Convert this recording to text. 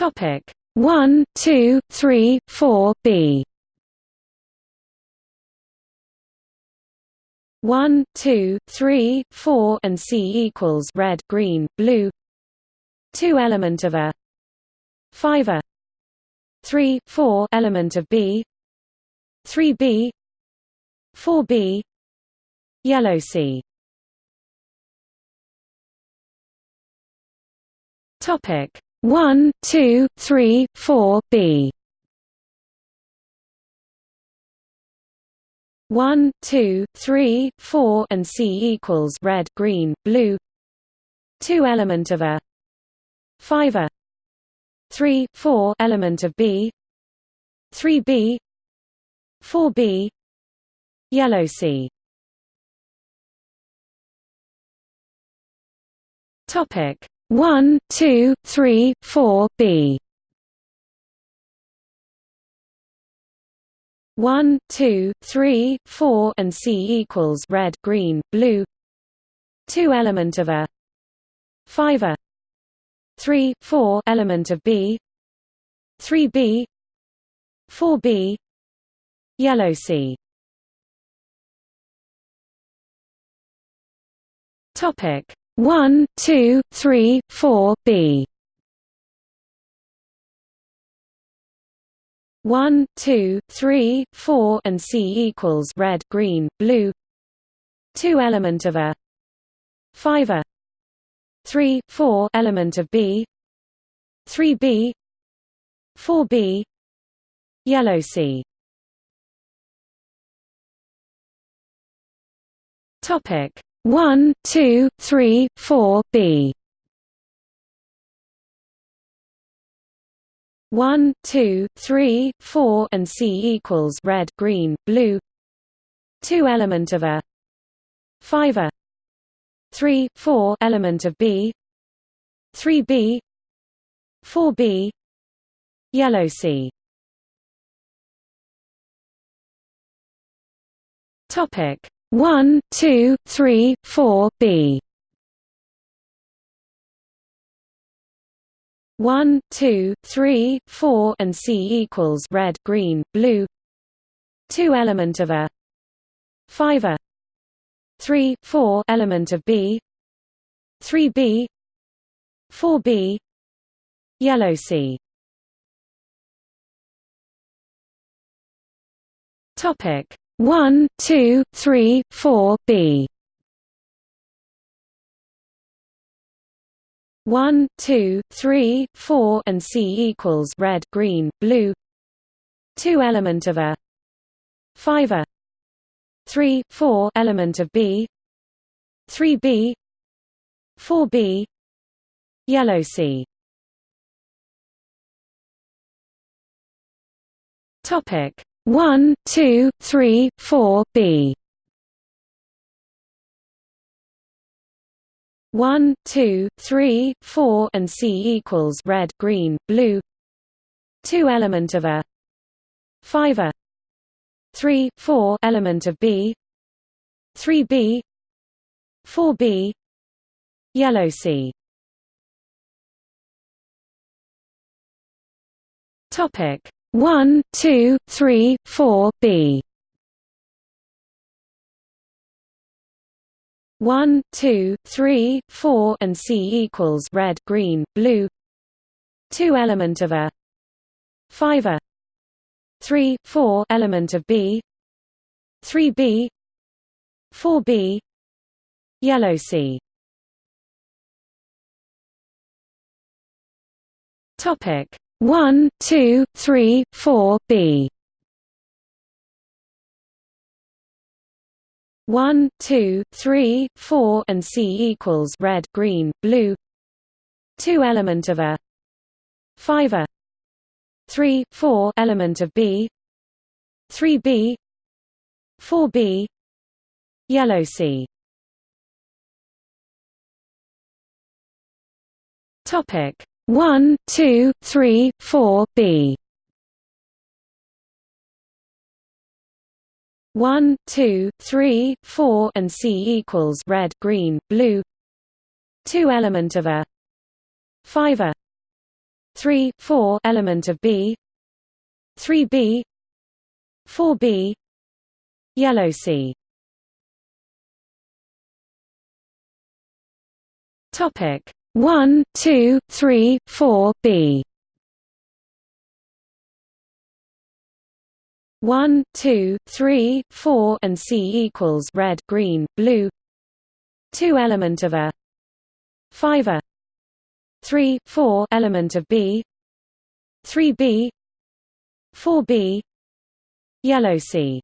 Topic. 1, 2, 3, 4 B. 1, 2, 3, 4 and C equals red, green, blue. 2 element of A. 5 A. 3, 4 element of B. 3 B. 4 B. Yellow C. Topic 1, 2, 3, 4 B. 1, 2, 3, 4 and C equals red, green, blue. 2 element of A. 5 A. 3, 4 element of B. 3 B. 4 B. Yellow C. Topic 1, 2, 3, 4 B. 1, 2, 3, 4 and C equals red, green, blue. 2 element of A. 5 A. 3, 4 element of B. 3 B. 4 B. Yellow C. Topic 1, 2, 3, 4 B. 1, 2, 3, 4 and C equals red, green, blue. 2 element of A. 5 A. 3, 4 element of B. 3 B. 4 B. Yellow C. Topic 1, 2, 3, 4 B. 1, 2, 3, 4 and C equals red, green, blue. 2 element of A. 5 A. 3, 4 element of B. 3 B. 4 B. Yellow C. Topic 1, 2, 3, 4 B. 1, 2, 3, 4 and C equals red, green, blue. 2 element of A. 5 A. 3, 4 element of B. 3 B. 4 B. Yellow C. Topic 1, 2, 3, 4 B. 1, 2, 3, 4 and C equals red, green, blue. 2 element of A. 5 A. 3, 4 element of B. 3 B. 4 B. Yellow C. Topic 1, 2, 3, 4 B. 1, 2, 3, 4 and C equals red, green, blue. 2 element of A. 5 A. 3, 4 element of B. 3 B. 4 B. Yellow C. Topic 1, 2, 3, 4 B. 1, 2, 3, 4 and C equals red, green, blue. 2 element of A. 5 A. 3, 4 element of B. 3 B. 4 B. Yellow C. Topic 1, 2, 3, 4 B. 1, 2, 3, 4 and C equals red, green, blue. 2 element of A. 5 A. 3, 4 element of B. 3 B. 4 B. Yellow C. Topic 1, 2, 3, 4 B. 1, 2, 3, 4 and C equals red, green, blue. 2 element of A. 5 A. 3 4 element of B. 3B 4B yellow C. Topic 1 2 3 4 B. 1 2 3 4 and C equals red green blue. 2 element of A. 5 A. 3 4 element of B. 3B 4B yellow C